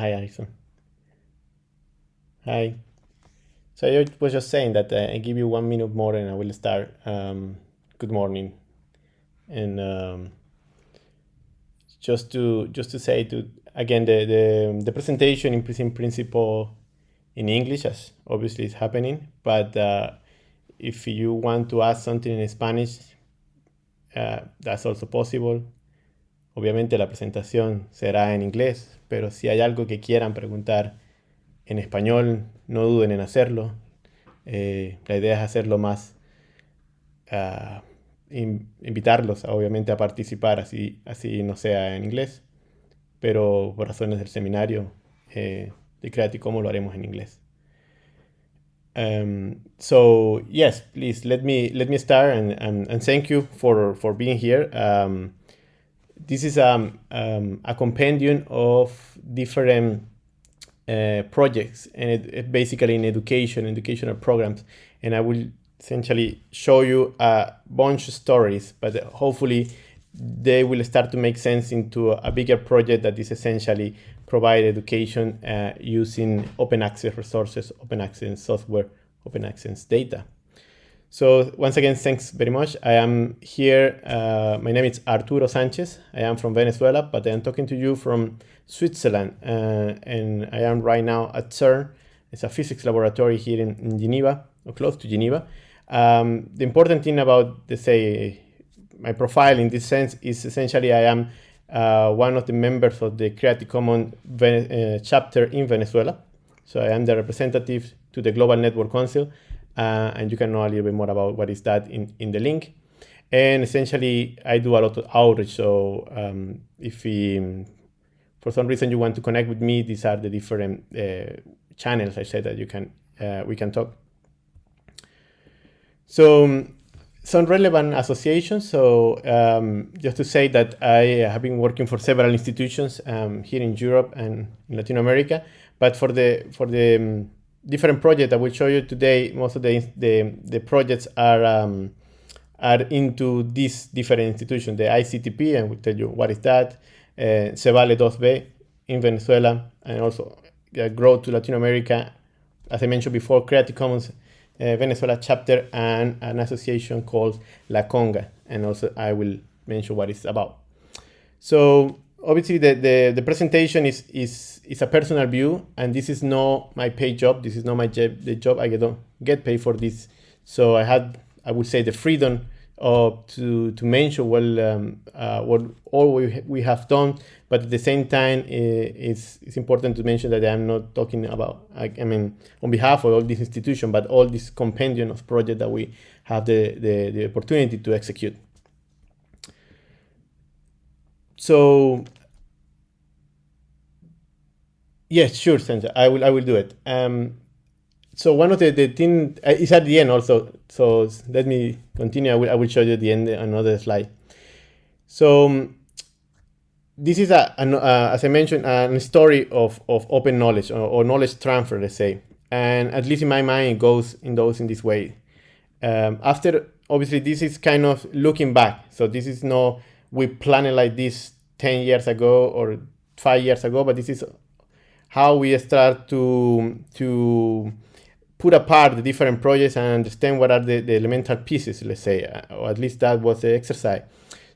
Hi, Alison. Hi. So I was just saying that uh, I give you one minute more and I will start. Um, good morning. And um, just to just to say to again the the, the presentation in principle in English as obviously is happening, but uh, if you want to ask something in Spanish, uh, that's also possible. Obviamente la presentación será en inglés, pero si hay algo que quieran preguntar en español, no duden en hacerlo. Eh, la idea es hacerlo más, uh, invitarlos obviamente a participar, así, así no sea en inglés, pero por razones del seminario eh, de Creative Commons lo haremos en inglés. Um, so yes, please let me let me start and, and, and thank you for for being here. Um, this is um, um, a compendium of different uh, projects and it, it basically in education, educational programs, and I will essentially show you a bunch of stories, but hopefully they will start to make sense into a bigger project that is essentially provide education uh, using open access resources, open access software, open access data. So once again, thanks very much. I am here. Uh, my name is Arturo Sanchez. I am from Venezuela, but I am talking to you from Switzerland. Uh, and I am right now at CERN. It's a physics laboratory here in, in Geneva, or close to Geneva. Um, the important thing about, let's say, my profile in this sense is essentially I am uh, one of the members of the Creative Commons uh, chapter in Venezuela. So I am the representative to the Global Network Council, uh, and you can know a little bit more about what is that in, in the link. And essentially, I do a lot of outreach. So um, if we, for some reason you want to connect with me, these are the different uh, channels I said that you can uh, we can talk. So some relevant associations. So um, just to say that I have been working for several institutions um, here in Europe and in Latin America, but for the for the um, different projects I will show you today, most of the the, the projects are um, are into these different institutions. The ICTP, and we'll tell you what is that. Uh, CEVALE2VE in Venezuela, and also uh, Grow to Latin America. As I mentioned before, Creative Commons uh, Venezuela chapter and an association called LA-CoNGA. And also I will mention what it's about. So obviously the, the, the, presentation is, is, is a personal view and this is not my paid job. This is not my job, the job I don't get paid for this. So I had, I would say the freedom uh, to to mention well um, uh, what all we we have done, but at the same time, it's it's important to mention that I'm not talking about I, I mean on behalf of all these institutions, but all this compendium of projects that we have the, the the opportunity to execute. So yes, sure, Sandra, I will I will do it. Um, so one of the, the thing uh, is at the end also. So let me continue. I will, I will show you the end another slide. So um, this is a, as I mentioned, a story of, of open knowledge or, or, knowledge transfer, let's say. And at least in my mind, it goes in those in this way. Um, after, obviously, this is kind of looking back. So this is no, we planned like this 10 years ago or five years ago, but this is how we start to, to put apart the different projects and understand what are the, the elemental pieces, let's say, or at least that was the exercise.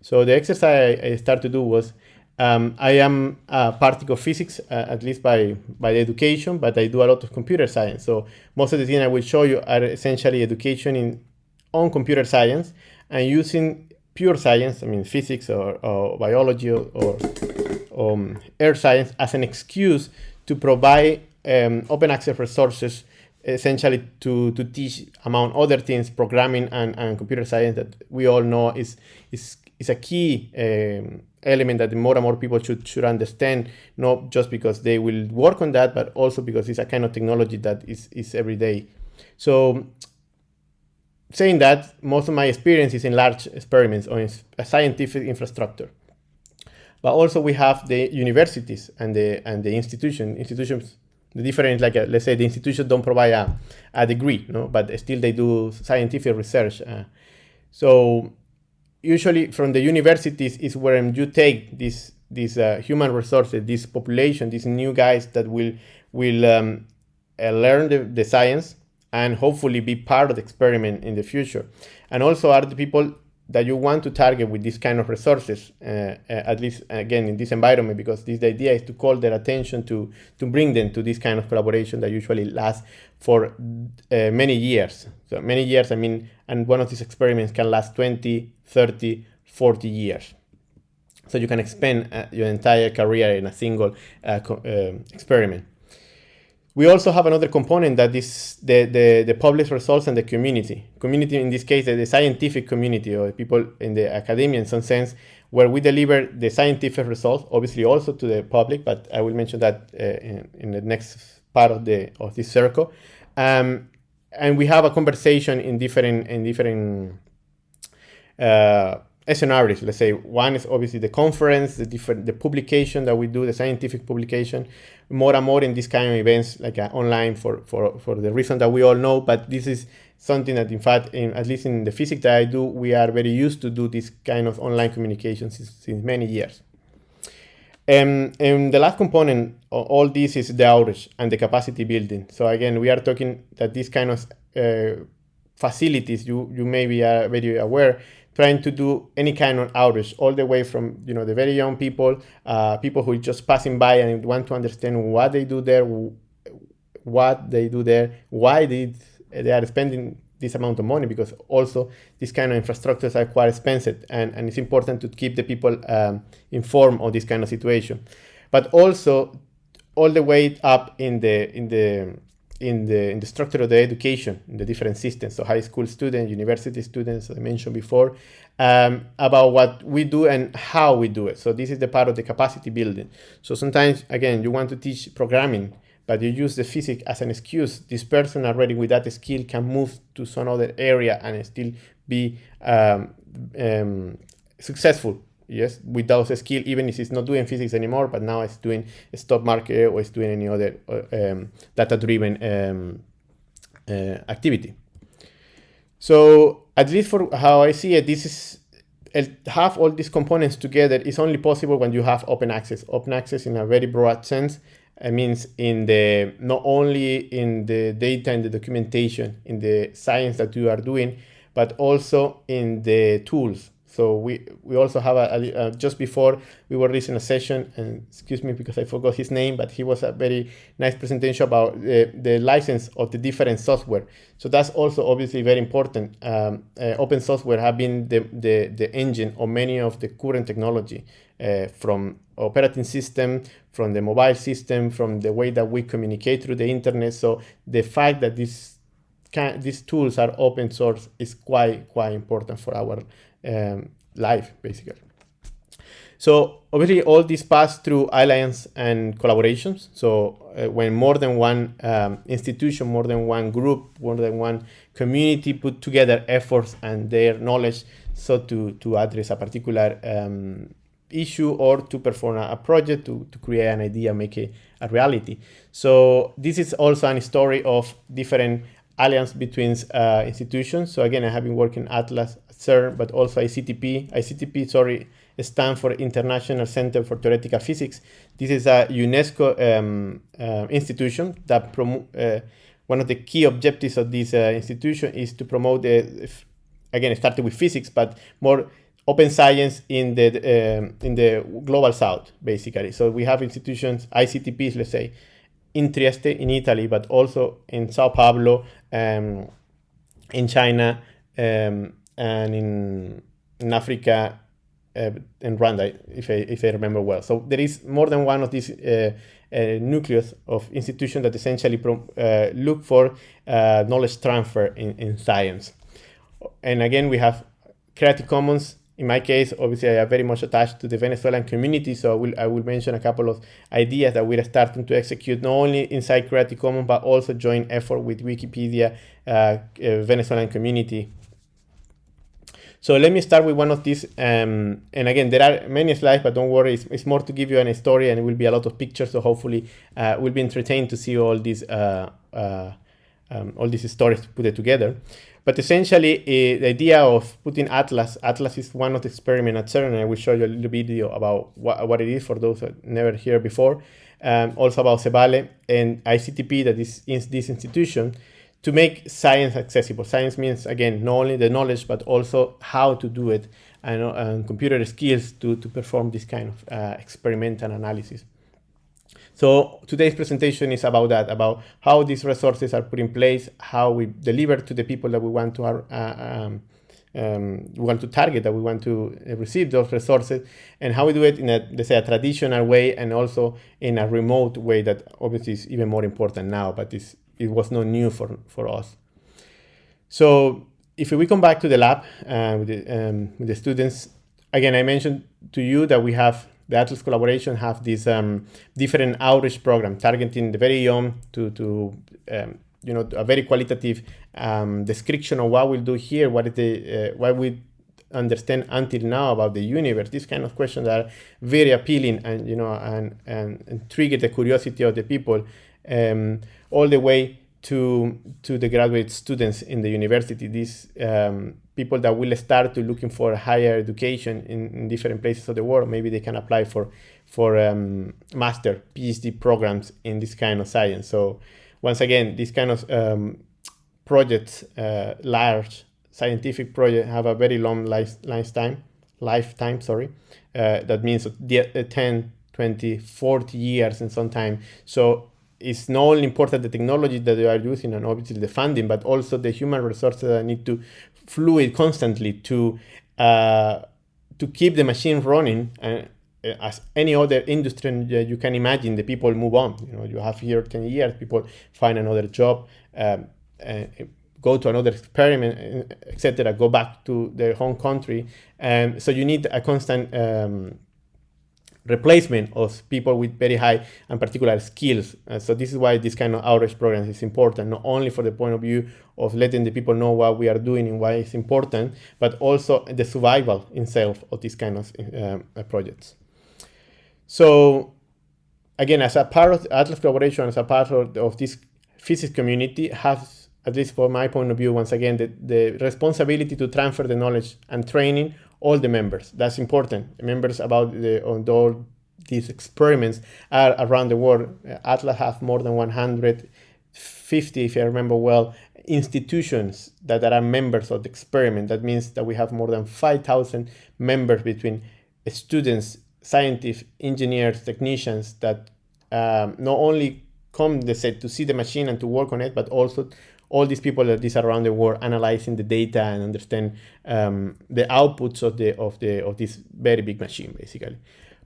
So the exercise I, I started to do was, um, I am a particle physics, uh, at least by, by education, but I do a lot of computer science. So most of the things I will show you are essentially education in on computer science and using pure science, I mean physics or, or biology or, um, earth science as an excuse to provide um, open access resources essentially to, to teach among other things programming and, and computer science that we all know is is, is a key um, element that more and more people should should understand not just because they will work on that but also because it's a kind of technology that is is every day. So saying that most of my experience is in large experiments or in a scientific infrastructure but also we have the universities and the and the institution institutions the difference, like uh, let's say the institutions don't provide a, a degree, no, but still they do scientific research. Uh, so usually from the universities is where you take this these uh, human resources, this population, these new guys that will will um, uh, learn the, the science and hopefully be part of the experiment in the future. And also are the people that you want to target with this kind of resources, uh, uh, at least again in this environment, because this idea is to call their attention to to bring them to this kind of collaboration that usually lasts for uh, many years. So many years, I mean, and one of these experiments can last 20, 30, 40 years. So you can spend uh, your entire career in a single uh, experiment. We also have another component that is the, the, the published results and the community. Community, in this case, the scientific community or people in the academia in some sense, where we deliver the scientific results, obviously also to the public, but I will mention that uh, in, in, the next part of the of this circle. Um, and we have a conversation in different in different uh, scenarios. Let's say one is obviously the conference, the different the publication that we do, the scientific publication. More and more in this kind of events, like uh, online, for for for the reason that we all know. But this is something that, in fact, in, at least in the physics that I do, we are very used to do this kind of online communication since, since many years. Um, and the last component of all this is the outreach and the capacity building. So again, we are talking that these kind of uh, facilities, you, you may be uh, very aware, trying to do any kind of outreach all the way from you know the very young people uh, people who are just passing by and want to understand what they do there what they do there why they, they are spending this amount of money because also these kind of infrastructures are quite expensive and, and it's important to keep the people um, informed of this kind of situation. But also all the way up in the in the in the in the structure of the education in the different systems so high school students university students as i mentioned before um, about what we do and how we do it. So this is the part of the capacity building. So sometimes again you want to teach programming but you use the physics as an excuse. This person already with that skill can move to some other area and still be um, um, successful yes, without a skill, even if it's not doing physics anymore, but now it's doing stock market or it's doing any other uh, um, data-driven um, uh, activity. So at least for how I see it, this is have all these components together is only possible when you have open access. Open access in a very broad sense it means in the not only in the data and the documentation in the science that you are doing, but also in the tools so we, we also have a, a uh, just before we were releasing a session, and excuse me because I forgot his name, but he was a very nice presentation about the, the license of the different software. So that's also obviously very important. Um, uh, open software have been the, the, the engine of many of the current technology uh, from operating system, from the mobile system, from the way that we communicate through the internet. So the fact that these can, these tools are open source is quite quite important for our um, life, basically. So obviously all this pass through alliance and collaborations. So uh, when more than one um, institution, more than one group, more than one community put together efforts and their knowledge so to, to address a particular um, issue or to perform a, a, project, to, to create an idea, make it a reality. So this is also a story of different alliance between uh, institutions. So again, I have been working Atlas CERN, but also ICTP. ICTP, sorry, stands for International Center for Theoretical Physics. This is a UNESCO um, uh, institution that promote. Uh, one of the key objectives of this uh, institution is to promote the, again, started with physics, but more open science in the um, in the global south, basically. So we have institutions, ICTPs, let's say, in Trieste, in Italy, but also in Sao Paulo, um, in China, um, and in, in Africa uh, in Rwanda, if I, if I remember well. So there is more than one of these uh, uh, nucleus of institutions that essentially uh, look for uh, knowledge transfer in, in science. And again, we have Creative Commons. In my case, obviously, I am very much attached to the Venezuelan community, so I will, I will mention a couple of ideas that we're starting to execute not only inside Creative Commons, but also joint effort with Wikipedia uh, Venezuelan community so let me start with one of these. Um, and again, there are many slides, but don't worry, it's, it's, more to give you an story and it will be a lot of pictures. So hopefully uh, we'll be entertained to see all these, uh, uh, um, all these stories put it together. But essentially, uh, the idea of putting Atlas, Atlas is one of the experiments at CERN, and I will show you a little video about what, what it is for those that never heard before. Um, also about CEVALE and ICTP, that is in this institution, to make science accessible. Science means, again, not only the knowledge, but also how to do it and, and computer skills to, to perform this kind of uh, experimental analysis. So today's presentation is about that, about how these resources are put in place, how we deliver to the people that we want to uh, um, um, we want to target, that we want to receive those resources, and how we do it in a, let's say, a traditional way and also in a remote way that obviously is even more important now, but it was not new for, for us. So if we come back to the lab uh, with, the, um, with the students, again, I mentioned to you that we have the Atlas collaboration have this um, different outreach program targeting the very young to, to um, you know, a very qualitative um, description of what we'll do here, what is the, uh, what we understand until now about the universe. These kind of questions are very appealing and, you know, and, and, and trigger the curiosity of the people um, all the way to, to the graduate students in the university. These um, people that will start to looking for higher education in, in, different places of the world, maybe they can apply for for um, master PhD programs in this kind of science. So once again, these kind of um, projects, uh, large scientific projects, have a very long life, lifetime. Lifetime, sorry. Uh, that means 10, 20, 40 years in some time. So it's not only important the technology that they are using and obviously the funding, but also the human resources that need to fluid constantly to uh, to keep the machine running and uh, as any other industry you can imagine the people move on. You know you have here 10 years people find another job um, uh, go to another experiment etc go back to their home country. And so you need a constant um, replacement of people with very high and particular skills. Uh, so this is why this kind of outreach programs is important, not only for the point of view of letting the people know what we are doing and why it's important, but also the survival itself of these kind of uh, projects. So again, as a part of Atlas collaboration, as a part of, of this physics community, has, at least from my point of view, once again, the, the responsibility to transfer the knowledge and training all the members. That's important. Members about the on all these experiments are around the world. Atlas has more than 150, if I remember well, institutions that are members of the experiment. That means that we have more than 5,000 members between students, scientists, engineers, technicians that um, not only come they said to see the machine and to work on it, but also all these people that is around the world analyzing the data and understand um, the outputs of the of the of this very big machine basically.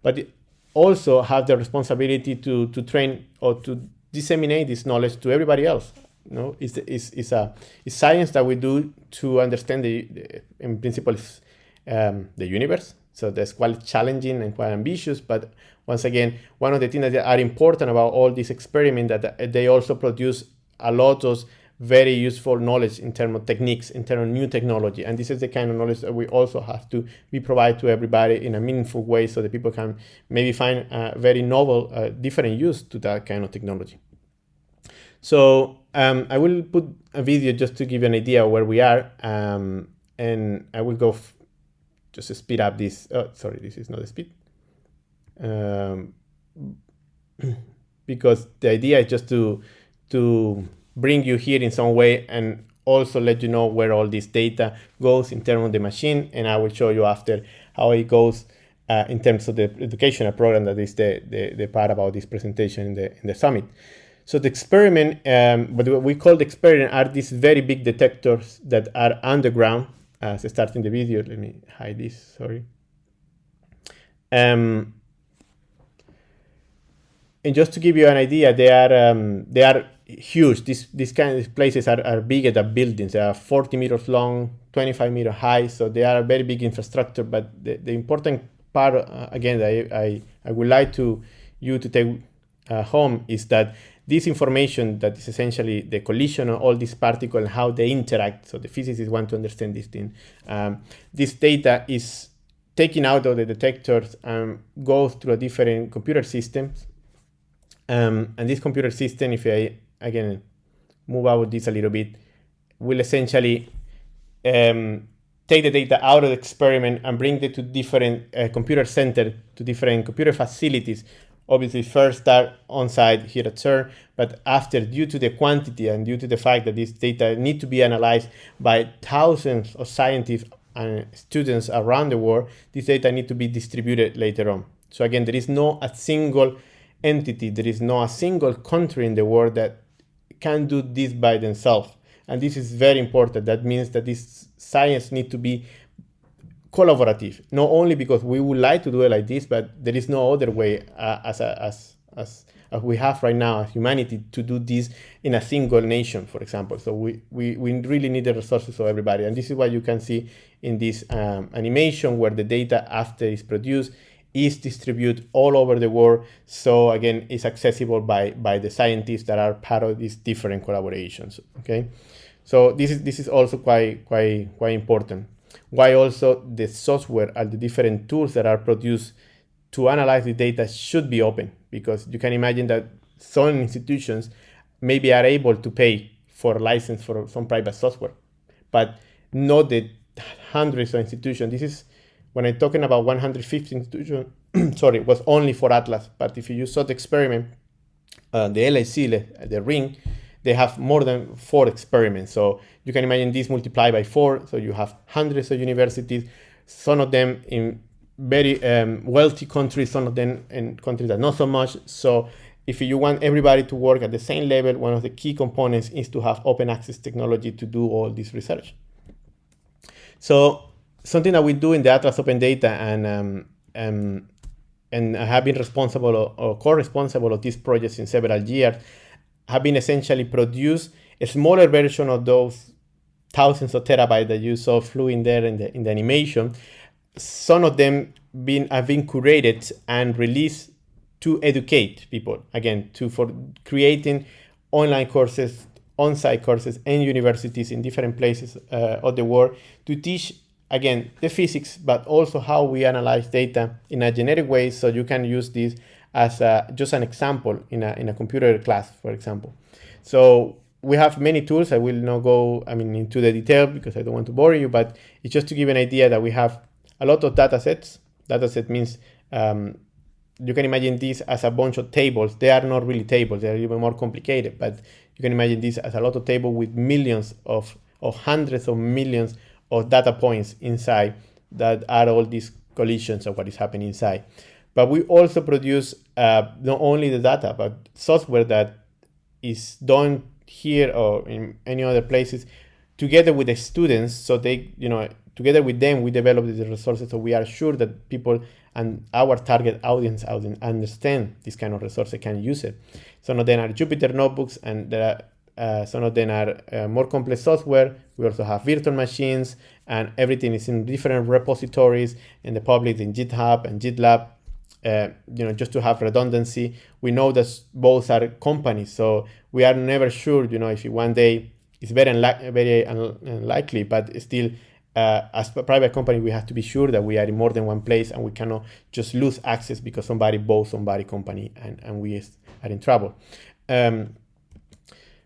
But also have the responsibility to to train or to disseminate this knowledge to everybody else you know? It's, it's, it's a it's science that we do to understand the, the in principle um, the universe. So that's quite challenging and quite ambitious but once again one of the things that are important about all these experiments that they also produce a lot of very useful knowledge in terms of techniques, in terms of new technology. And this is the kind of knowledge that we also have to be provide to everybody in a meaningful way so that people can maybe find a very novel, uh, different use to that kind of technology. So um, I will put a video just to give you an idea where we are. Um, and I will go just speed up this. Oh, sorry, this is not the speed. Um, because the idea is just to to bring you here in some way and also let you know where all this data goes in terms of the machine. And I will show you after how it goes uh, in terms of the educational program that is the, the, the, part about this presentation in the, in the summit. So the experiment, um, what we call the experiment are these very big detectors that are underground. As uh, starting the video, let me hide this, sorry. Um, and just to give you an idea, they are um, they are huge. These these kind of places are, are bigger than buildings. They are 40 meters long, 25 meter high, so they are a very big infrastructure. But the, the important part, uh, again, I, I, I would like to you to take uh, home is that this information that is essentially the collision of all these particles and how they interact. So the physicists want to understand this thing. Um, this data is taken out of the detectors and goes through a different computer systems. Um, and this computer system, if I again, move out with this a little bit, will essentially um, take the data out of the experiment and bring it to different uh, computer center, to different computer facilities. Obviously, first start on site here at CERN, but after, due to the quantity and due to the fact that this data need to be analyzed by thousands of scientists and students around the world, this data need to be distributed later on. So again, there is no a single entity, there is no a single country in the world that can do this by themselves. And this is very important. That means that this science need to be collaborative, not only because we would like to do it like this, but there is no other way uh, as, a, as, as, as we have right now as humanity to do this in a single nation, for example. So we, we, we really need the resources of everybody. And this is what you can see in this um, animation where the data after is produced is distributed all over the world. So again, it's accessible by, by the scientists that are part of these different collaborations, okay? So this is, this is also quite, quite, quite important. Why also the software and the different tools that are produced to analyze the data should be open because you can imagine that some institutions maybe are able to pay for license for some private software, but not the hundreds of institutions. This is when I'm talking about 150 institutions, sorry, it was only for Atlas. But if you saw the experiment, uh, the LHC, the ring, they have more than four experiments. So you can imagine this multiplied by four. So you have hundreds of universities, some of them in very um, wealthy countries, some of them in countries that not so much. So if you want everybody to work at the same level, one of the key components is to have open access technology to do all this research. So something that we do in the Atlas Open Data and um, um, and have been responsible or, or co-responsible of these projects in several years have been essentially produce a smaller version of those thousands of terabytes that you saw flew in there in the, in the animation. Some of them been, have been curated and released to educate people, again, to for creating online courses, on-site courses and universities in different places uh, of the world to teach again the physics but also how we analyze data in a generic way so you can use this as a, just an example in a, in a computer class, for example. So we have many tools. I will not go, I mean, into the detail because I don't want to bore you, but it's just to give an idea that we have a lot of data sets. Data set means um, you can imagine this as a bunch of tables. They are not really tables. They are even more complicated, but you can imagine this as a lot of table with millions of, or hundreds of millions of data points inside that are all these collisions of what is happening inside. But we also produce uh, not only the data, but software that is done here or in any other places together with the students. So they, you know, together with them, we develop the resources. So we are sure that people and our target audience understand this kind of resources, can use it. So now them are Jupyter notebooks and there are, some of them are uh, more complex software. We also have virtual machines and everything is in different repositories in the public in GitHub and GitLab uh, you know, just to have redundancy. We know that both are companies, so we are never sure, you know, if one day it's very, very unlikely, but still, uh, as a private company, we have to be sure that we are in more than one place and we cannot just lose access because somebody bought somebody company and, and we are in trouble. Um,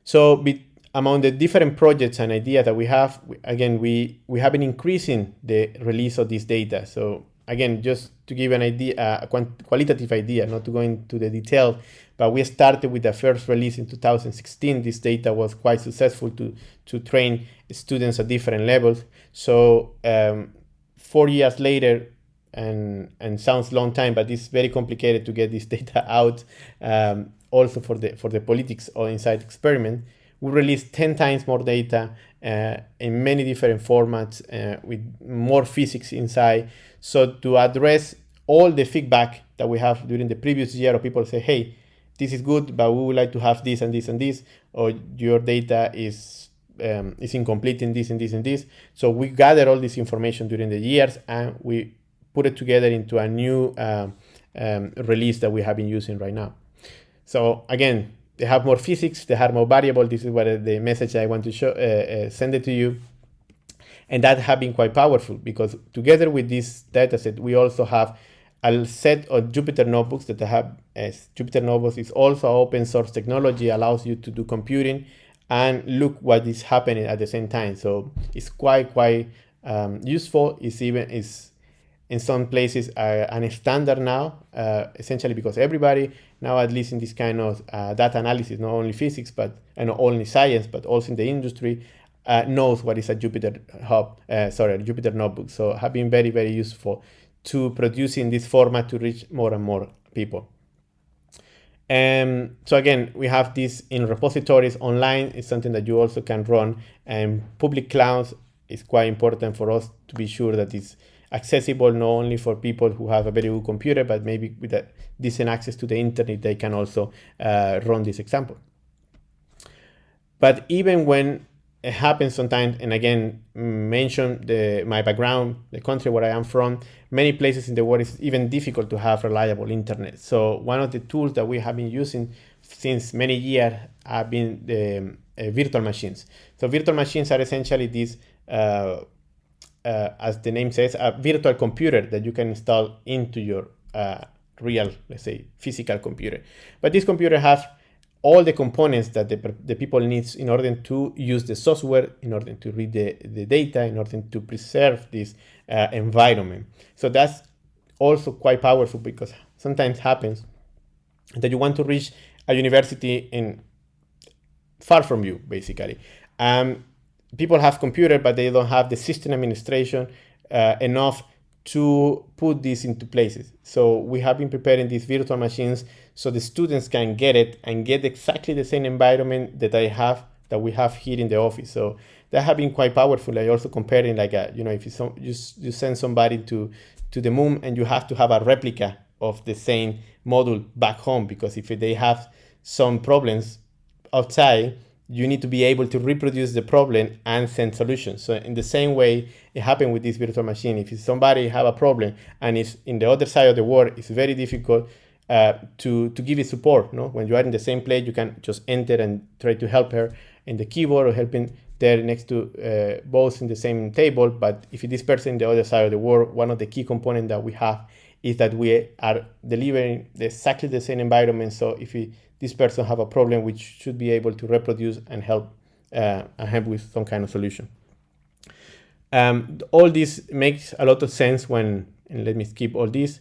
so be, among the different projects and ideas that we have, again, we, we have been increasing the release of this data. So again, just to give an idea, a qualitative idea, not to go into the detail, but we started with the first release in 2016. This data was quite successful to, to train students at different levels. So um, four years later, and, and sounds long time, but it's very complicated to get this data out um, also for the, for the politics or inside experiment. We released 10 times more data uh, in many different formats uh, with more physics inside. So to address all the feedback that we have during the previous year of people say, hey, this is good, but we would like to have this and this and this, or your data is um, is incomplete in this and this and this. So we gather all this information during the years and we put it together into a new um, um, release that we have been using right now. So again, they have more physics, they have more variable. This is what the message I want to show, uh, uh, send it to you and that have been quite powerful because together with this dataset, we also have a set of Jupyter notebooks that have as Jupyter notebooks is also open source technology, allows you to do computing and look what is happening at the same time. So it's quite quite um, useful. It's even is in some places uh, an standard now, uh, essentially because everybody now, at least in this kind of uh, data analysis, not only physics, but and not only science, but also in the industry, uh, knows what is a Jupyter hub, uh, sorry, Jupyter notebook. So have been very, very useful to producing this format to reach more and more people. Um, so again, we have this in repositories online. It's something that you also can run. And public clouds is quite important for us to be sure that it's accessible not only for people who have a very good computer, but maybe with a decent access to the internet, they can also uh, run this example. But even when it happens sometimes, and again, mention the, my background, the country where I am from, many places in the world it's even difficult to have reliable internet. So one of the tools that we have been using since many years have been the uh, virtual machines. So virtual machines are essentially these, uh, uh, as the name says, a virtual computer that you can install into your uh, real, let's say, physical computer. But this computer has all the components that the, the people needs in order to use the software, in order to read the, the data, in order to preserve this uh, environment. So that's also quite powerful because sometimes happens that you want to reach a university in far from you, basically. Um, people have computer, but they don't have the system administration uh, enough to put this into places. So we have been preparing these virtual machines so the students can get it and get exactly the same environment that I have that we have here in the office. So that have been quite powerful. I also comparing like a, you know if you, you you send somebody to to the moon and you have to have a replica of the same module back home because if they have some problems outside you need to be able to reproduce the problem and send solutions. So in the same way, it happened with this virtual machine. If somebody have a problem and it's in the other side of the world, it's very difficult uh, to, to give it support. No? When you are in the same place, you can just enter and try to help her in the keyboard or helping there next to uh, both in the same table. But if this person in the other side of the world, one of the key components that we have is that we are delivering exactly the same environment. So if we this person have a problem which should be able to reproduce and help uh, and help with some kind of solution. Um, all this makes a lot of sense when, and let me skip all this,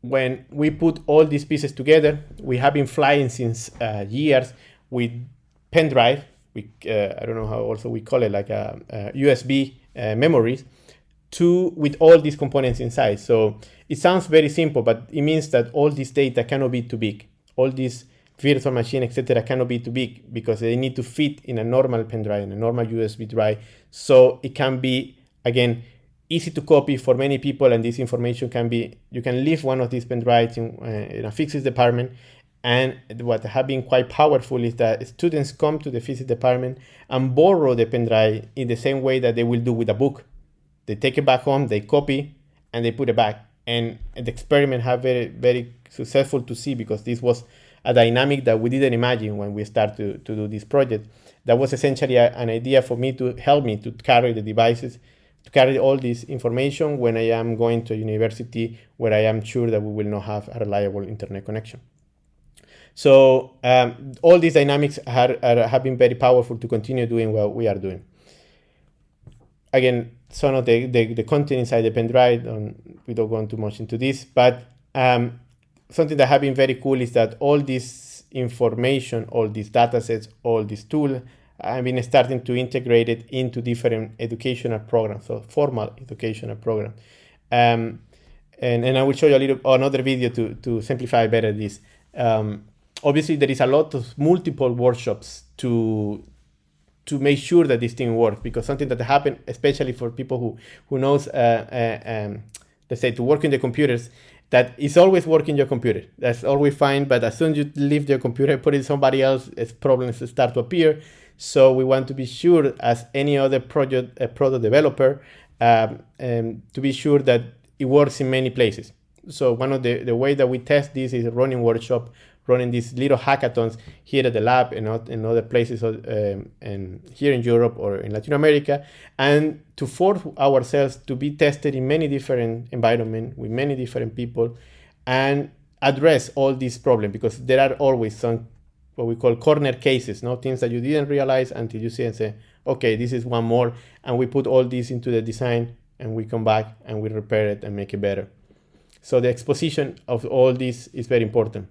when we put all these pieces together, we have been flying since uh, years with pen drive, we, uh, I don't know how also we call it, like a, a USB uh, memories, to with all these components inside. So it sounds very simple, but it means that all this data cannot be too big. All these virtual machine, etc., cannot be too big because they need to fit in a normal pen drive, in a normal USB drive. So it can be, again, easy to copy for many people, and this information can be, you can leave one of these pen drives in, uh, in a physics department. And what have been quite powerful is that students come to the physics department and borrow the pen drive in the same way that they will do with a book. They take it back home, they copy, and they put it back. And the experiment have very, very successful to see because this was a dynamic that we didn't imagine when we started to, to do this project. That was essentially a, an idea for me to help me to carry the devices, to carry all this information when I am going to a university where I am sure that we will not have a reliable internet connection. So um, all these dynamics are, are, have been very powerful to continue doing what we are doing. Again, some of the, the, the content inside the pen drive, we don't go into much into this, but um, something that have been very cool is that all this information, all these data sets, all this tool, I've been starting to integrate it into different educational programs, so formal educational programs. Um, and, and I will show you a little another video to, to simplify better this. Um, obviously, there is a lot of multiple workshops to to make sure that this thing works because something that happened, especially for people who who knows, uh, uh, um, let's say, to work in the computers, that is always working your computer. That's always fine. But as soon as you leave your computer, and put it somebody else, it's problems start to appear. So we want to be sure, as any other project product developer, um, um, to be sure that it works in many places. So one of the, the way that we test this is running workshop running these little hackathons here at the lab and not in other places um, and here in Europe or in Latin America, and to force ourselves to be tested in many different environments with many different people and address all these problems because there are always some what we call corner cases, no things that you didn't realize until you see and say, okay, this is one more, and we put all this into the design, and we come back and we repair it and make it better. So the exposition of all this is very important.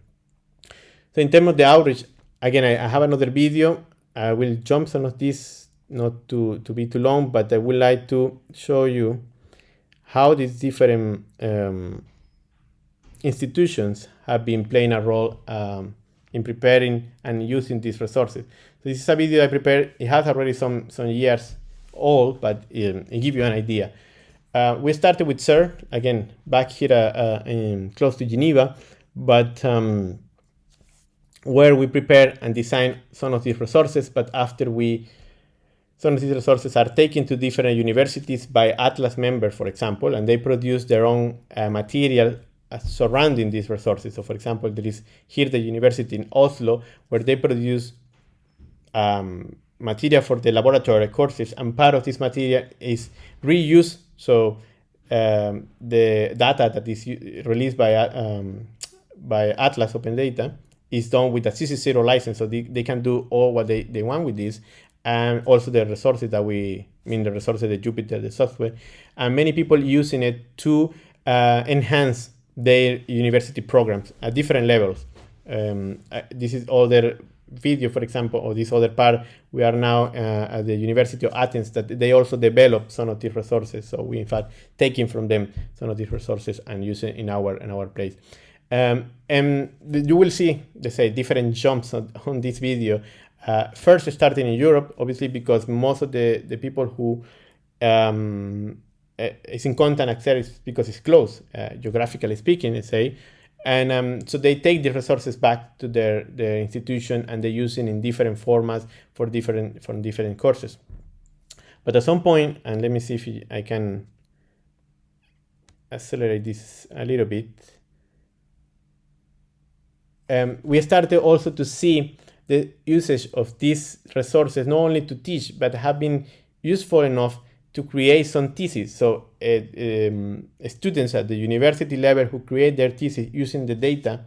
So in terms of the outreach, again, I, I have another video. I will jump some of this, not to, to be too long, but I would like to show you how these different um, institutions have been playing a role um, in preparing and using these resources. So this is a video I prepared. It has already some, some years old, but it, um, it gives you an idea. Uh, we started with CERN, again, back here uh, in, close to Geneva, but um, where we prepare and design some of these resources, but after we, some of these resources are taken to different universities by Atlas members, for example, and they produce their own uh, material uh, surrounding these resources. So for example, there is here the university in Oslo, where they produce um, material for the laboratory courses, and part of this material is reused. So um, the data that is released by, um, by Atlas Open Data is done with a CC0 license, so they, they can do all what they, they want with this, and also the resources that we, I mean the resources, the Jupyter, the software, and many people using it to uh, enhance their university programs at different levels. Um, uh, this is other video, for example, or this other part, we are now uh, at the University of Athens that they also develop some of these resources. So we in fact taking from them some of these resources and using in our in our place. Um, and you will see, let's say, different jumps on, on this video. Uh, first, starting in Europe, obviously, because most of the, the people who um, eh, is in content access because it's close, uh, geographically speaking, let's say. And um, so they take the resources back to their, their institution and they use it in different formats for different, for different courses. But at some point, and let me see if I can accelerate this a little bit um, we started also to see the usage of these resources not only to teach, but have been useful enough to create some theses. So uh, um, students at the university level who create their thesis using the data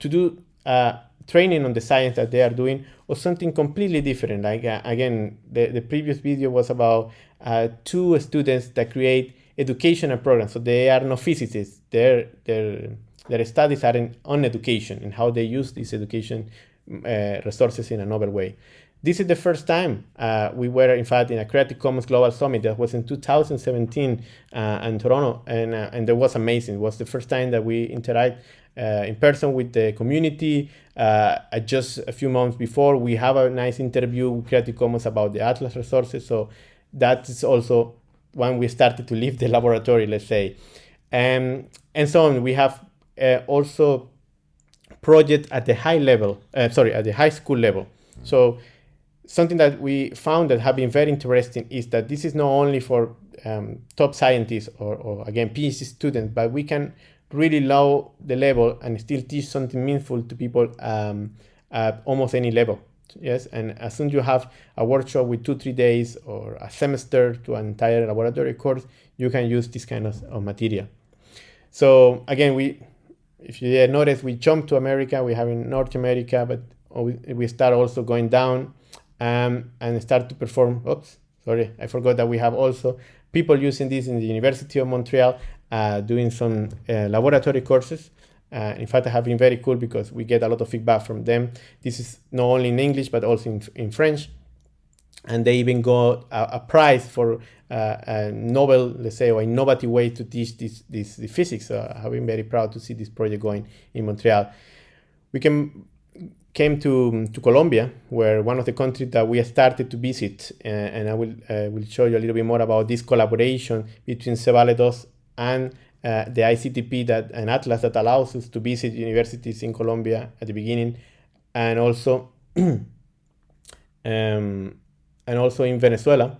to do uh, training on the science that they are doing or something completely different. Like uh, again, the, the previous video was about uh, two students that create educational programs. So they are no physicists. They're, they're their studies are in, on education and how they use these education uh, resources in another way. This is the first time uh, we were, in fact, in a Creative Commons Global Summit that was in 2017 uh, in Toronto, and, uh, and it was amazing. It was the first time that we interact uh, in person with the community. Uh, just a few months before, we have a nice interview with Creative Commons about the Atlas resources. So that is also when we started to leave the laboratory, let's say. Um, and so on, we have also project at the high level, uh, sorry, at the high school level. So something that we found that have been very interesting is that this is not only for um, top scientists or, or, again PhD students, but we can really lower the level and still teach something meaningful to people um, at almost any level. Yes, and as soon as you have a workshop with two, three days or a semester to an entire laboratory course, you can use this kind of, of material. So again, we if you notice, we jump to America, we have in North America, but we start also going down um, and start to perform. Oops, sorry, I forgot that we have also people using this in the University of Montreal, uh, doing some uh, laboratory courses. Uh, in fact, I have been very cool because we get a lot of feedback from them. This is not only in English, but also in, in French and they even got a, a prize for uh, a novel, let's say, or innovative way to teach this, this, physics. So I've been very proud to see this project going in Montreal. We came, came to, to Colombia, where one of the countries that we started to visit, uh, and I will, uh, will show you a little bit more about this collaboration between Cebale2 and uh, the ICTP that an atlas that allows us to visit universities in Colombia at the beginning, and also um, and also in Venezuela.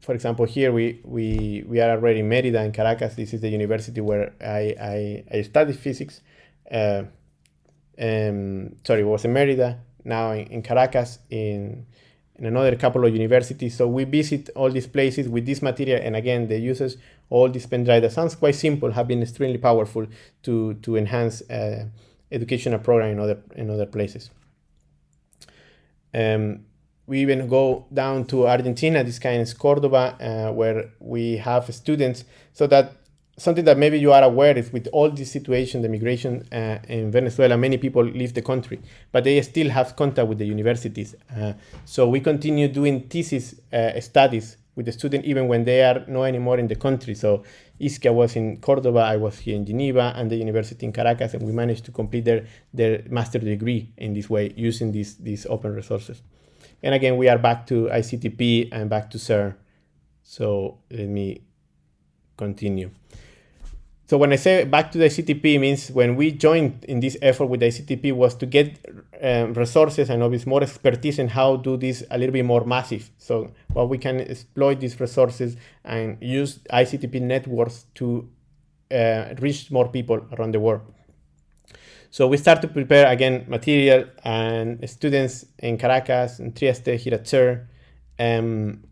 For example, here we, we, we are already in Merida in Caracas. This is the university where I, I, I studied physics. Uh, um, sorry, it was in Merida, now in, in Caracas, in, in another couple of universities. So we visit all these places with this material. And again, the uses all these pen drive that sounds quite simple have been extremely powerful to, to enhance uh, educational program in other in other places. Um, we even go down to Argentina, this kind is Cordoba, uh, where we have students. So that something that maybe you are aware is with all this situation, the migration uh, in Venezuela, many people leave the country, but they still have contact with the universities. Uh, so we continue doing thesis uh, studies with the student even when they are no anymore in the country. So Ischia was in Cordoba, I was here in Geneva, and the university in Caracas, and we managed to complete their, their master degree in this way using these, these open resources. And again, we are back to ICTP and back to CERN. So let me continue. So when I say back to the ICTP means when we joined in this effort with the ICTP was to get um, resources and obviously more expertise in how to do this a little bit more massive. So what we can exploit these resources and use ICTP networks to uh, reach more people around the world. So we start to prepare again material and students in Caracas and Trieste here at CERN. Um,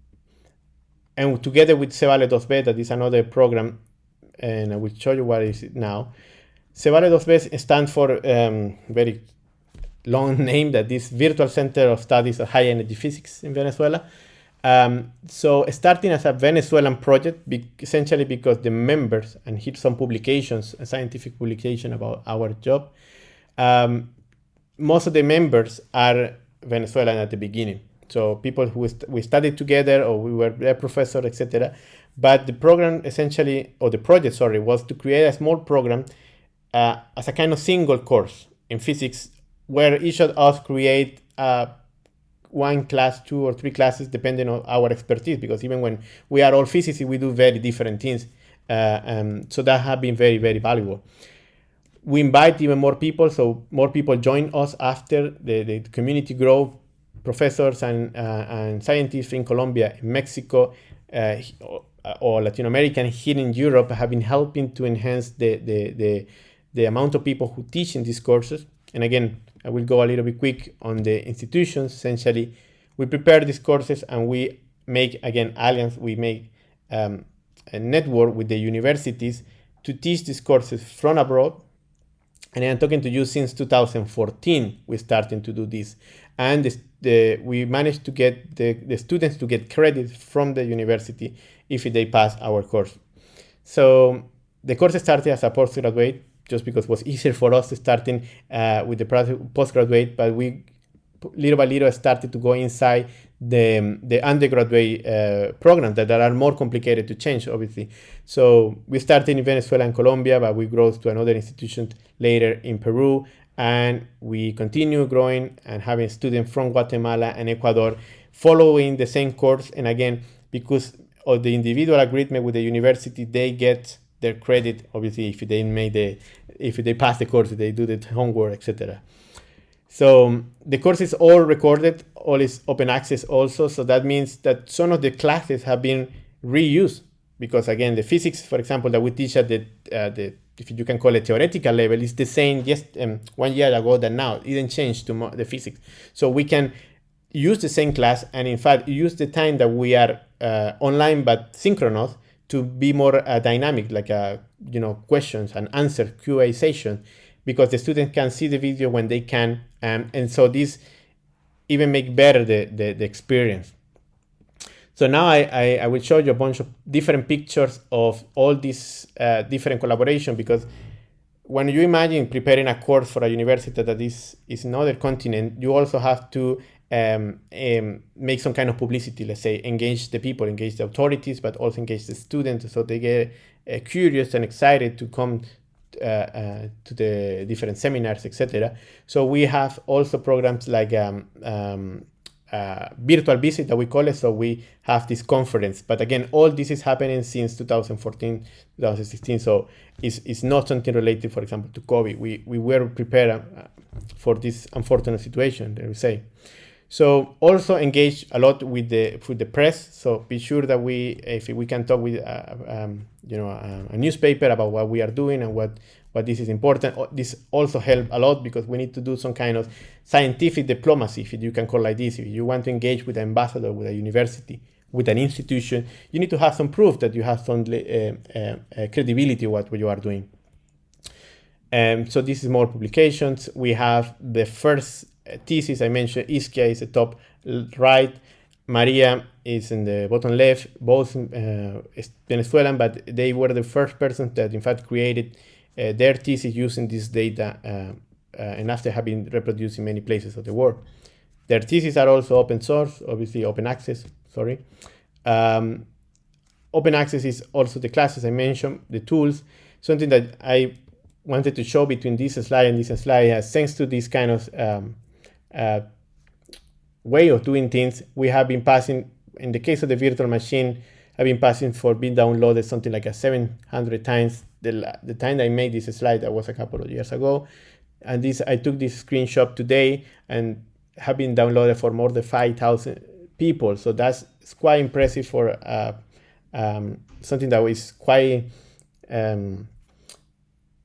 and together with CEVALE2VE, this is another program and I will show you what is it now. CEVALE2VE stands for um, very long name that this Virtual Center of Studies of High Energy Physics in Venezuela. Um, so starting as a Venezuelan project, be essentially because the members, and here some publications, a scientific publication about our job, um, most of the members are Venezuelan at the beginning. So people who st we studied together or we were their professor, etc. But the program essentially, or the project, sorry, was to create a small program uh, as a kind of single course in physics where each of us create uh, one class, two or three classes, depending on our expertise, because even when we are all physicists, we do very different things. Uh, um, so that has been very, very valuable. We invite even more people, so more people join us after the, the community grow, professors and, uh, and scientists in Colombia, in Mexico, uh, or Latin American here in Europe have been helping to enhance the, the, the, the amount of people who teach in these courses. And again, I will go a little bit quick on the institutions. Essentially, we prepare these courses and we make, again, alliance, we make um, a network with the universities to teach these courses from abroad. And I'm talking to you since 2014, we're starting to do this. And the, the, we managed to get the, the students to get credit from the university if they pass our course. So the course started as a postgraduate just because it was easier for us starting uh, with the postgraduate, but we little by little started to go inside the, the undergraduate uh, programs that, that are more complicated to change, obviously. So we started in Venezuela and Colombia, but we grew to another institution later in Peru, and we continue growing and having students from Guatemala and Ecuador following the same course. And again, because of the individual agreement with the university, they get their credit. Obviously, if they made the, if they pass the course, they do the homework, etc. So the course is all recorded, all is open access also. So that means that some of the classes have been reused because again, the physics, for example, that we teach at the, uh, the if you can call it theoretical level, is the same just um, one year ago than now. It didn't change to the physics. So we can use the same class and in fact use the time that we are online but synchronous to be more uh, dynamic, like uh, you know questions and answer QA session, because the student can see the video when they can, um, and so this even make better the, the, the experience. So now I, I, I, will show you a bunch of different pictures of all these uh, different collaboration because when you imagine preparing a course for a university that is, is another continent, you also have to um, um, make some kind of publicity, let's say, engage the people, engage the authorities, but also engage the students so they get uh, curious and excited to come uh, uh, to the different seminars, etc. So we have also programs like um, um, uh, virtual visit that we call it. So we have this conference, but again, all this is happening since 2014, 2016. So it's, it's not something related, for example, to COVID. We, we were prepared uh, for this unfortunate situation, let me say. So also engage a lot with the with the press. So be sure that we, if we can talk with, uh, um, you know, a, a, newspaper about what we are doing and what what this is important. This also help a lot because we need to do some kind of scientific diplomacy, if you can call like this. If you want to engage with an ambassador, with a university, with an institution, you need to have some proof that you have some uh, uh, uh credibility what you are doing. Um, so this is more publications. We have the first thesis I mentioned. Isquia is the top right. Maria is in the bottom left. Both uh, Venezuelan, but they were the first persons that in fact created uh, their thesis using this data uh, uh, and after having reproduced in many places of the world. Their theses are also open source, obviously open access, sorry. Um, open access is also the classes I mentioned, the tools, something that I wanted to show between this slide and this slide is thanks to this kind of um, uh, way of doing things, we have been passing, in the case of the virtual machine, I've been passing for being downloaded something like a 700 times. The, the time I made this slide, that was a couple of years ago. And this, I took this screenshot today and have been downloaded for more than 5,000 people. So that's quite impressive for uh, um, something quite um,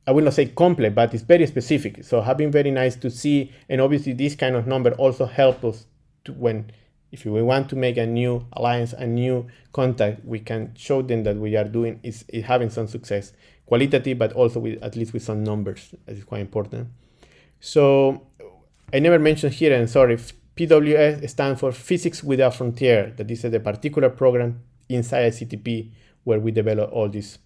I will not say complex, but it's very specific. So have been very nice to see. And obviously this kind of number also help us to when, if we want to make a new alliance, a new contact, we can show them that we are doing is, is having some success, qualitative, but also with at least with some numbers. That is quite important. So I never mentioned here, and sorry, PWS stands for Physics Without Frontier. That is the particular program inside CTP where we develop all these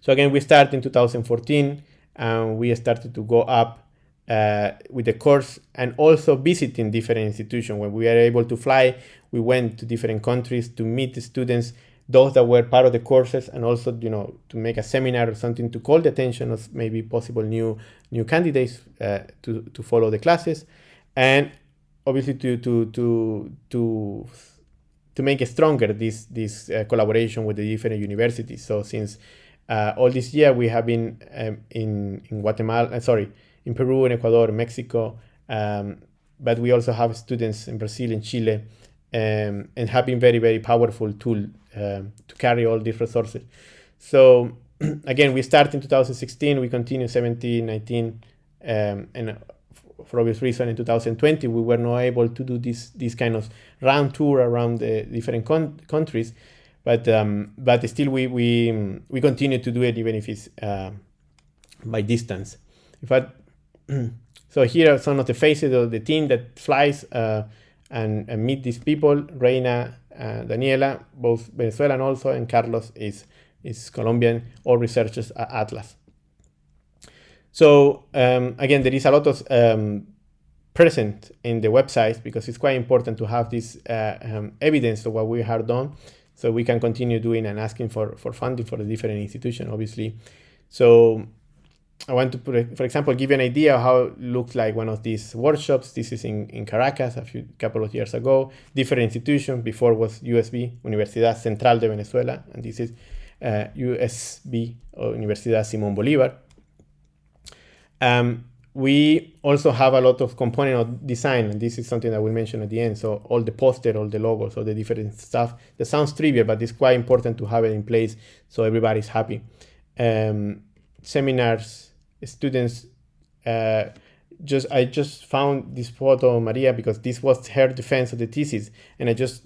so again, we started in 2014 and we started to go up uh, with the course and also visiting different institutions. When we were able to fly, we went to different countries to meet the students, those that were part of the courses, and also you know to make a seminar or something to call the attention of maybe possible new new candidates uh, to to follow the classes, and obviously to to to to to make stronger this this uh, collaboration with the different universities. So since uh, all this year we have been um, in, in Guatemala, uh, sorry, in Peru, in Ecuador, Mexico, um, but we also have students in Brazil and Chile um, and have been very, very powerful tool um, to carry all these resources. So again, we start in 2016, we continue 17, 19, um, and for obvious reason in 2020, we were not able to do this, this kind of round tour around the different countries but um, but still we we we continue to do it even if it's uh, by distance. In fact, so here are some of the faces of the team that flies uh, and, and, meet these people. Reina, uh, Daniela, both Venezuelan also, and Carlos is is Colombian. All researchers at Atlas. So um, again, there is a lot of um, present in the website because it's quite important to have this uh, um, evidence of what we have done so we can continue doing and asking for, for funding for the different institution, obviously. So I want to, put, for example, give you an idea of how it looks like one of these workshops. This is in, in Caracas a few couple of years ago. Different institution. Before was USB, Universidad Central de Venezuela, and this is uh, USB, or Universidad Simón Bolívar. Um, we also have a lot of component of design, and this is something that we'll mention at the end. So all the poster, all the logos, all the different stuff that sounds trivial, but it's quite important to have it in place so everybody's happy. Um, seminars, students. Uh, just I just found this photo of Maria because this was her defense of the thesis, and I just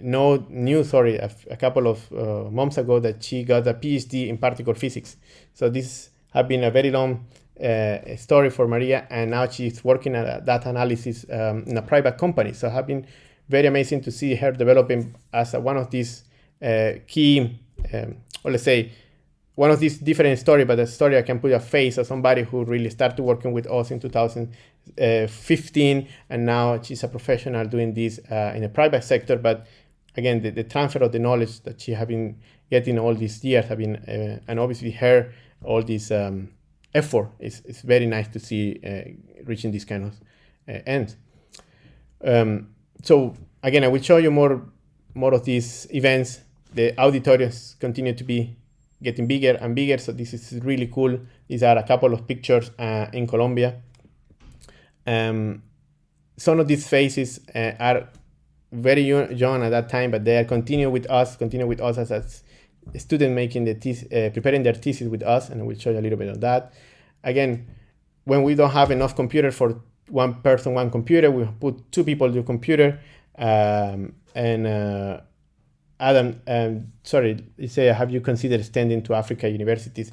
know knew sorry a, a couple of uh, months ago that she got a PhD in particle physics. So this has been a very long uh, story for Maria, and now she's working at data analysis um, in a private company. So have been very amazing to see her developing as a, one of these uh, key, um, or let's say, one of these different story, but a story I can put a face of somebody who really started working with us in 2015, and now she's a professional doing this uh, in the private sector. But again, the, the, transfer of the knowledge that she has been getting all these years have been, uh, and obviously her all these um, effort. It's, it's very nice to see uh, reaching these kind of uh, end. Um, so again, I will show you more more of these events. The auditoriums continue to be getting bigger and bigger. So this is really cool. These are a couple of pictures uh, in Colombia. Um, some of these faces uh, are very young at that time, but they are continue with us, continue with us as, as student making the thesis, uh, preparing their thesis with us, and we'll show you a little bit of that. Again, when we don't have enough computer for one person, one computer, we put two people to computer. Um, and uh, Adam, um, sorry, you say, have you considered extending to Africa universities?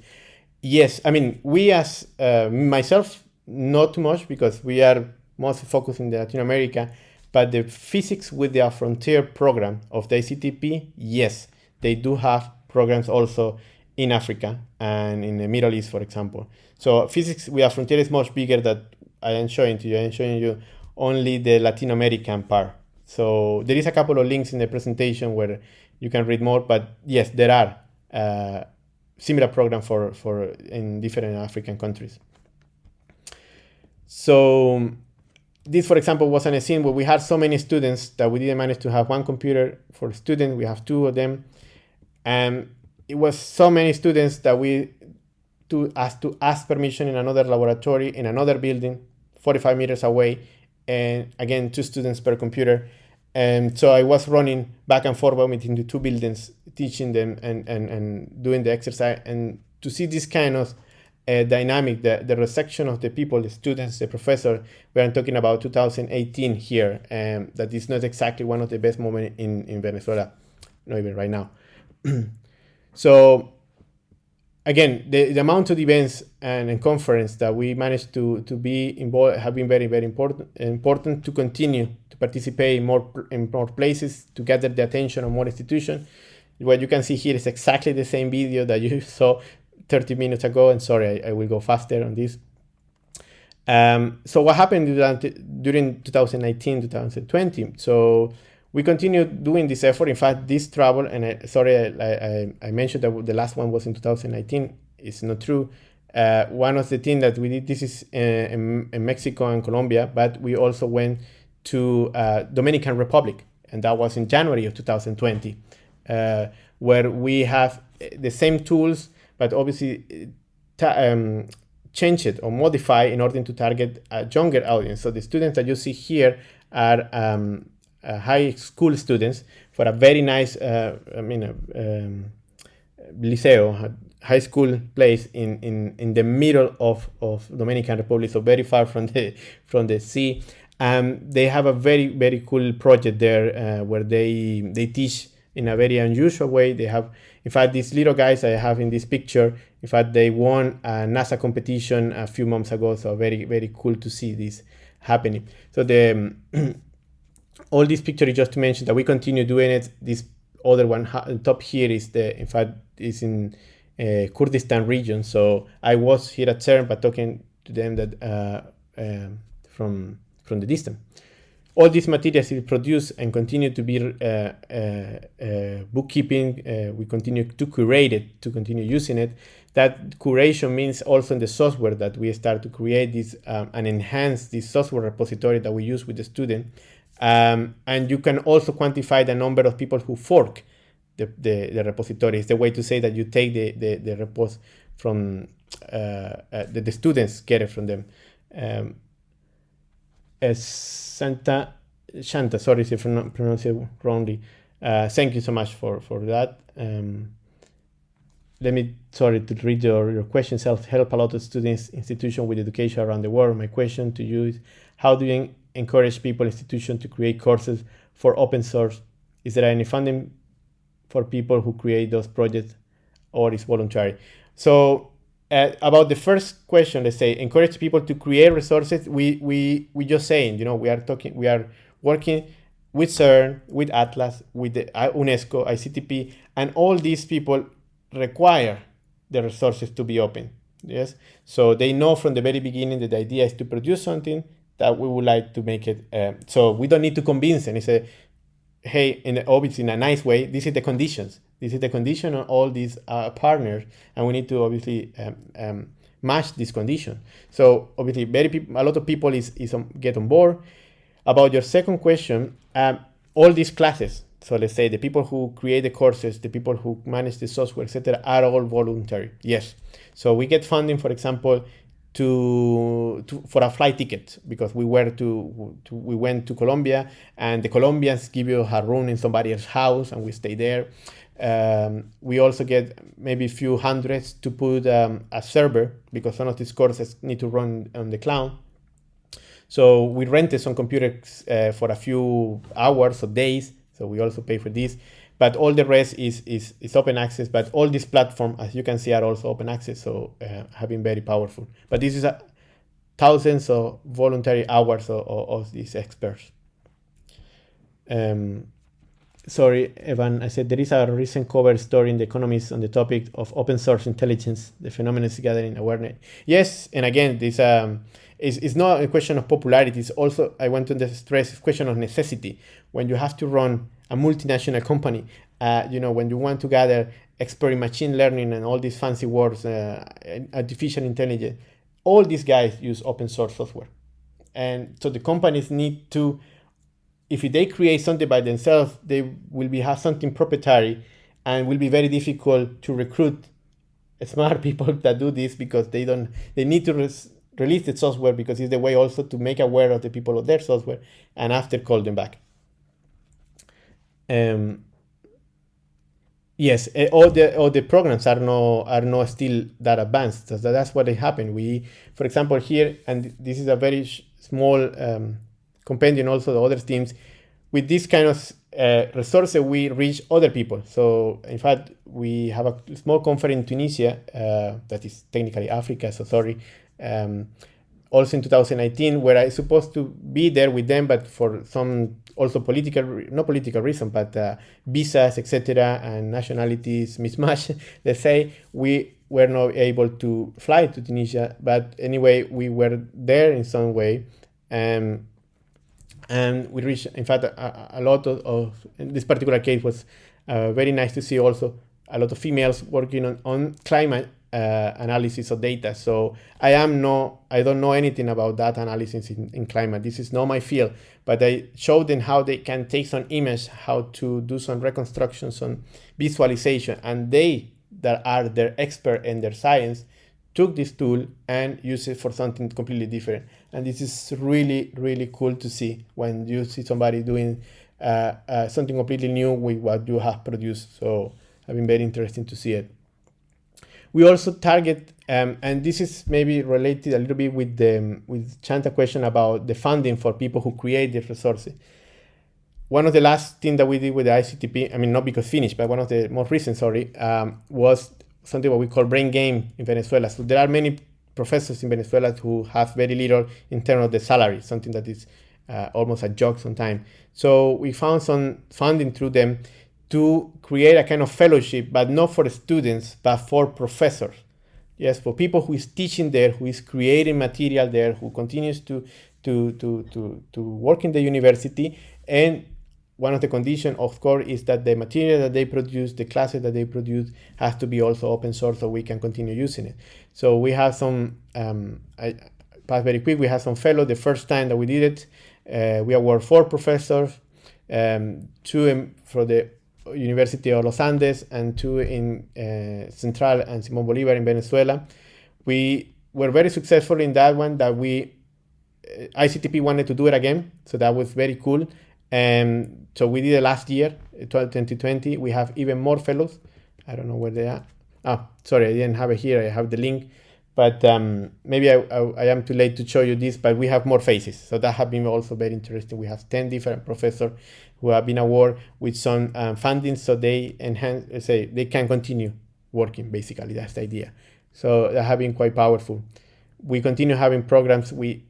yes, I mean, we as uh, myself, not too much because we are mostly focused in Latin America, but the physics with the frontier program of the ICTP, yes, they do have programs also in Africa and in the Middle East, for example. So physics with a frontier is much bigger than I am showing to you. I am showing you only the Latin American part. So there is a couple of links in the presentation where you can read more, but yes, there are uh, similar programs for, for in different African countries. So this, for example, was an scene where we had so many students that we didn't manage to have one computer for a student. We have two of them. And it was so many students that we to ask to ask permission in another laboratory in another building 45 meters away and again two students per computer. And so i was running back and forth between the two buildings teaching them and, and, and doing the exercise. And to see this kind of uh, dynamic the, the reception of the people the students the professor we are talking about 2018 here and that is not exactly one of the best moments in, in venezuela not even right now so again, the, the amount of events and, and conference that we managed to, to be involved have been very, very important, important to continue to participate in more, in more places, to gather the attention of more institutions. What you can see here is exactly the same video that you saw 30 minutes ago. And sorry, I, I will go faster on this. Um, so what happened during 2019, 2020? So we continue doing this effort. In fact, this travel, and I, sorry, I, I, I, mentioned that the last one was in 2019. It's not true. Uh, one of the things that we did, this is in, in, Mexico and Colombia, but we also went to uh, Dominican Republic, and that was in January of 2020, uh, where we have the same tools, but obviously um, change it or modify in order to target a younger audience. So the students that you see here are um, high school students for a very nice, uh, I mean, uh, um, liceo, high school place in, in, in the middle of, of Dominican Republic, so very far from the from the sea. Um, they have a very very cool project there uh, where they they teach in a very unusual way. They have, in fact, these little guys I have in this picture. In fact, they won a NASA competition a few months ago, so very very cool to see this happening. So the all these pictures just to mention that we continue doing it. This other one top here is the, in fact, is in uh, Kurdistan region. So I was here at CERN, but talking to them that uh, uh, from from the distance. All these materials is produced and continue to be uh, uh, uh, bookkeeping. we continue to curate it, to continue using it. That curation means also in the software that we start to create this um, and enhance this software repository that we use with the student um, and you can also quantify the number of people who fork the, the, the repository. It's the way to say that you take the, the, the repos from uh, uh, the, the students get it from them. Um, Santa Shanta, sorry if I pronounce it wrongly. Uh, thank you so much for, for that. Um, let me, sorry, to read your, your questions. Help, help a lot of students, institutions with education around the world. My question to you is, how do you encourage people, institutions to create courses for open source? Is there any funding for people who create those projects or is voluntary? So uh, about the first question, let's say encourage people to create resources. We we we just saying, you know, we are talking, we are working with CERN, with Atlas, with the uh, UNESCO, ICTP, and all these people require the resources to be open. Yes, so they know from the very beginning that the idea is to produce something that we would like to make it. Uh, so we don't need to convince and say, hey, in obviously in a nice way, this is the conditions. This is the condition on all these uh, partners, and we need to obviously um, um, match this condition. So obviously, very a lot of people is, is on, get on board. About your second question, um, all these classes, so let's say the people who create the courses, the people who manage the software, etc., are all voluntary. Yes. So we get funding, for example, to, to, for a flight ticket because we were to, to, we went to Colombia and the Colombians give you a room in somebody's house and we stay there. Um, we also get maybe a few hundreds to put um, a server because some of these courses need to run on the cloud. So we rented some computers uh, for a few hours or days. So we also pay for this. But all the rest is, is, is open access. But all these platforms, as you can see, are also open access, so uh, have been very powerful. But this is a, thousands of voluntary hours of, of, of these experts. Um, sorry, Evan, I said there is a recent cover story in The Economist on the topic of open source intelligence, the phenomenon is gathering awareness. Yes, and again, this um, is, is not a question of popularity. It's also, I want to stress, it's a question of necessity. When you have to run a multinational company, uh, you know, when you want to gather expert in machine learning and all these fancy words, uh, artificial intelligence, all these guys use open source software. And so the companies need to if they create something by themselves, they will be have something proprietary and will be very difficult to recruit smart people that do this because they don't they need to release the software because it's the way also to make aware of the people of their software and after call them back. Um, yes, eh, all the all the programs are no are not still that advanced. So that's what they happen. We, for example, here and this is a very small um, compendium also the other teams. With this kind of uh, resources, we reach other people. So in fact, we have a small conference in Tunisia, uh, that is technically Africa, so sorry, um, also in 2019, where I supposed to be there with them, but for some also political, not political reason, but uh, visas, etc., and nationalities mismatch, let's say, we were not able to fly to Tunisia. But anyway, we were there in some way. Um, and we reached, in fact, a, a lot of, of, this particular case was uh, very nice to see also a lot of females working on, on climate uh, analysis of data. So I am no, I don't know anything about data analysis in, in, climate. This is not my field, but I showed them how they can take some image, how to do some reconstruction, some visualization, and they that are their expert in their science took this tool and used it for something completely different. And this is really, really cool to see when you see somebody doing uh, uh, something completely new with what you have produced. So I've been very interesting to see it. We also target, um, and this is maybe related a little bit with the with Chanta question about the funding for people who create the resources. One of the last things that we did with the ICTP, I mean, not because finished, but one of the most recent, sorry, um, was something what we call brain game in Venezuela. So there are many professors in Venezuela who have very little in terms of the salary, something that is uh, almost a joke sometimes. So we found some funding through them to create a kind of fellowship, but not for students, but for professors. Yes, for people who is teaching there, who is creating material there, who continues to to to to, to work in the university and one of the conditions, of course, is that the material that they produce, the classes that they produce, has to be also open source so we can continue using it. So we have some, um, I pass very quick, we have some fellow. The first time that we did it, uh, we award four professors, um, two for the University of Los Andes and two in uh, Central and Simon Bolivar in Venezuela. We were very successful in that one that we, uh, ICTP wanted to do it again. So that was very cool. And so we did it last year, 2020. We have even more fellows. I don't know where they are. Oh, sorry, I didn't have it here. I have the link, but um, maybe I, I, I, am too late to show you this. But we have more phases, so that have been also very interesting. We have ten different professors who have been awarded with some um, funding, so they enhance, say, they can continue working. Basically, that's the idea. So that have been quite powerful. We continue having programs. We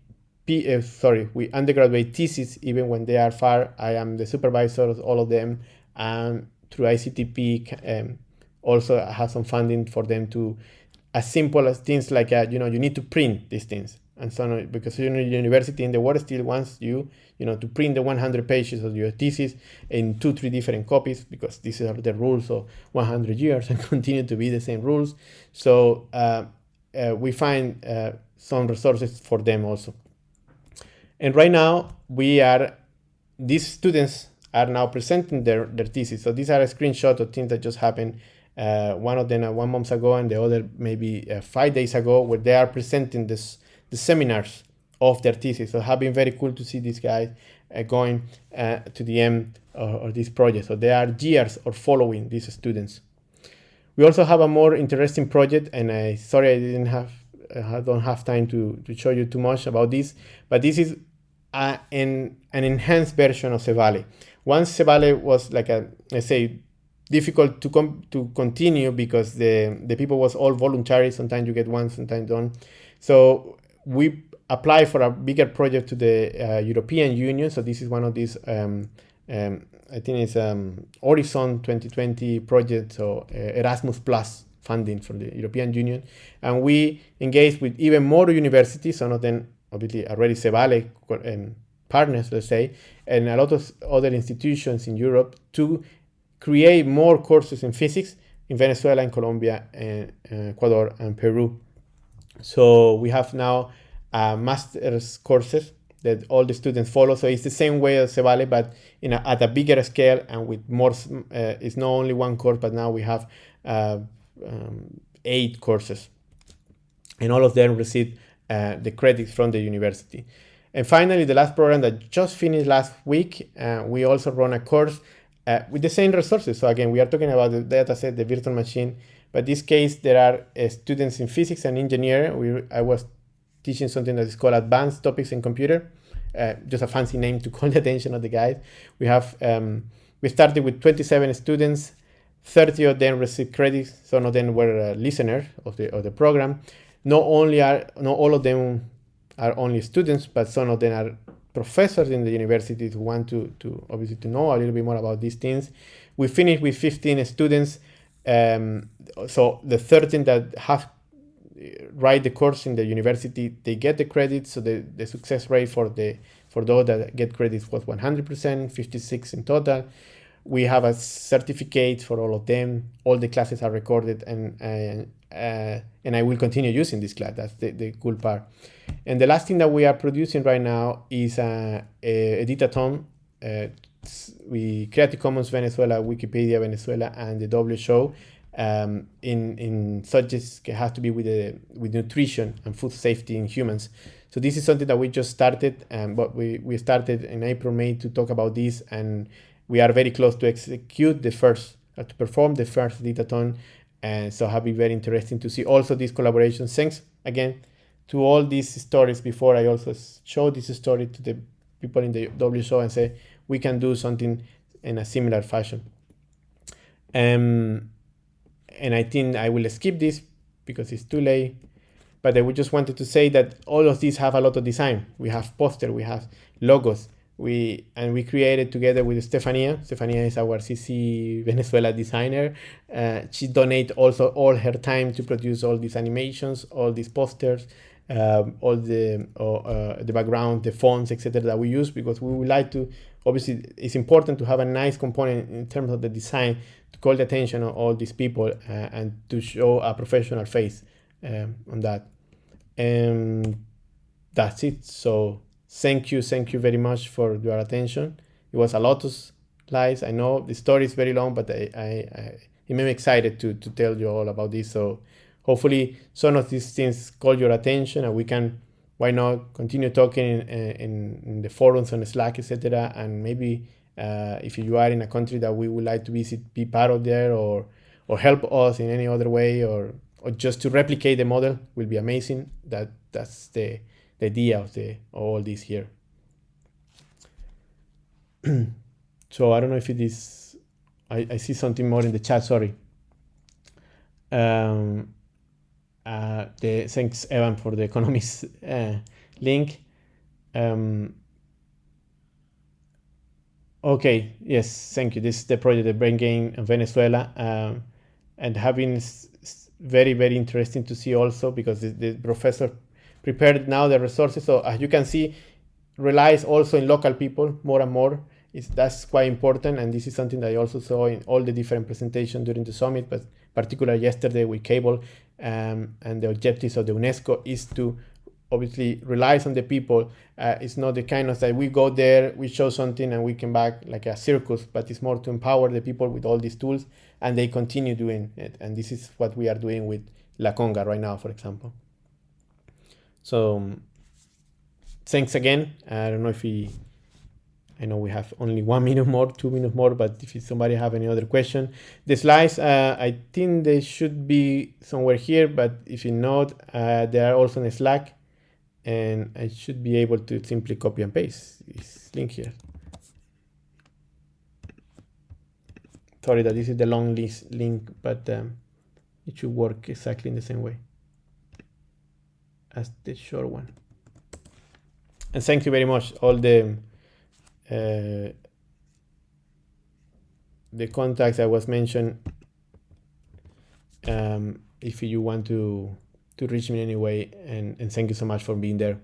P, uh, sorry, we undergraduate thesis, even when they are far. I am the supervisor of all of them, and through ICTP, um, also have some funding for them to, as simple as things like uh, you know you need to print these things and so on because you know university in the world still wants you you know to print the 100 pages of your thesis in two three different copies because these are the rules of 100 years and continue to be the same rules so uh, uh, we find uh, some resources for them also and right now we are, these students are now presenting their, their thesis. So these are a screenshot of things that just happened. Uh, one of them uh, one month ago and the other maybe uh, five days ago where they are presenting this the seminars of their thesis. So it has been very cool to see these guys uh, going to the end of this project. So they are years or following these students. We also have a more interesting project and I sorry I didn't have I don't have time to, to show you too much about this, but this is a, an, an enhanced version of Cevale. Once Cevale was like a, let's say, difficult to come to continue because the the people was all voluntary. Sometimes you get one, sometimes don't. So we apply for a bigger project to the uh, European Union. So this is one of these. Um, um, I think it's um, Horizon 2020 project, so uh, Erasmus Plus funding from the European Union, and we engage with even more universities. Some of them obviously already Cevale um, partners, let's say, and a lot of other institutions in Europe to create more courses in physics in Venezuela and Colombia and uh, Ecuador and Peru. So we have now uh, master's courses that all the students follow. So it's the same way as Cevale, but in a, at a bigger scale and with more. Uh, it's not only one course, but now we have uh, um, eight courses, and all of them receive the credits from the university. And finally, the last program that just finished last week, we also run a course uh, with the same resources. So again, we are talking about the data set, the virtual machine, but this case, there are students in physics and engineering. We, I was teaching something that is called advanced topics in computer, uh, just a fancy name to call the attention of the guys. We have um, we started with 27 students, 30 of them received credits. Some of them were uh, listeners of the of the program. Not only are not all of them are only students, but some of them are professors in the university who want to to obviously to know a little bit more about these things. We finished with 15 students. Um, so the 13 that have write the course in the university, they get the credit. So the, the success rate for the for those that get credits was 100%, 56 in total. We have a certificate for all of them. All the classes are recorded, and uh, uh, and I will continue using this class. That's the, the cool part. And the last thing that we are producing right now is a, a editathon. Uh, we Creative Commons Venezuela, Wikipedia Venezuela, and the WHO um, in in subjects has to be with the with nutrition and food safety in humans. So this is something that we just started, um, but we we started in April May to talk about this, and we are very close to execute the first uh, to perform the first editathon, and so have been very interesting to see also these collaborations. Thanks again to all these stories. Before I also show this story to the people in the W show and say we can do something in a similar fashion. Um, and I think I will skip this because it's too late. But I would just wanted to say that all of these have a lot of design. We have poster, we have logos, we and we created together with Stefania. Stefania is our CC Venezuela designer. Uh, she donate also all her time to produce all these animations, all these posters, um, all the uh, the background, the fonts, etc. that we use because we would like to. Obviously, it's important to have a nice component in terms of the design to call the attention of all these people uh, and to show a professional face um, on that. And that's it. So thank you, thank you very much for your attention. It was a lot of slides. I know the story is very long, but I, I, I it made me excited to to tell you all about this. So hopefully some of these things call your attention and we can why not continue talking in, in, in the forums on slack etc and maybe uh, if you are in a country that we would like to visit be part of there or or help us in any other way or or just to replicate the model will be amazing. That that's the, the idea of the all this here. So i don't know if it is I, I see something more in the chat sorry. Um, uh, the thanks Evan for the economist uh, link. Um, okay, yes, thank you. This is the project, the Brain Game in Venezuela, um, and having very very interesting to see also because the, the, professor prepared now the resources. So as you can see, relies also in local people more and more. It's, that's quite important, and this is something that I also saw in all the different presentations during the summit, but particularly yesterday with Cable um, and the objectives of the UNESCO is to obviously relies on the people. Uh, it's not the kind of that we go there, we show something, and we come back like a circus, but it's more to empower the people with all these tools, and they continue doing it. And this is what we are doing with LA-CoNGA right now, for example. So thanks again. I don't know if we I know we have only one minute more, two minutes more, but if somebody have any other question, the slides, uh, I think they should be somewhere here, but if you not, uh, they are also in Slack, and I should be able to simply copy and paste this link here. sorry that this is the long list link, but um, it should work exactly in the same way as the short one. And thank you very much, all the uh, the contacts I was mentioned. Um, if you want to to reach me anyway, and, and thank you so much for being there.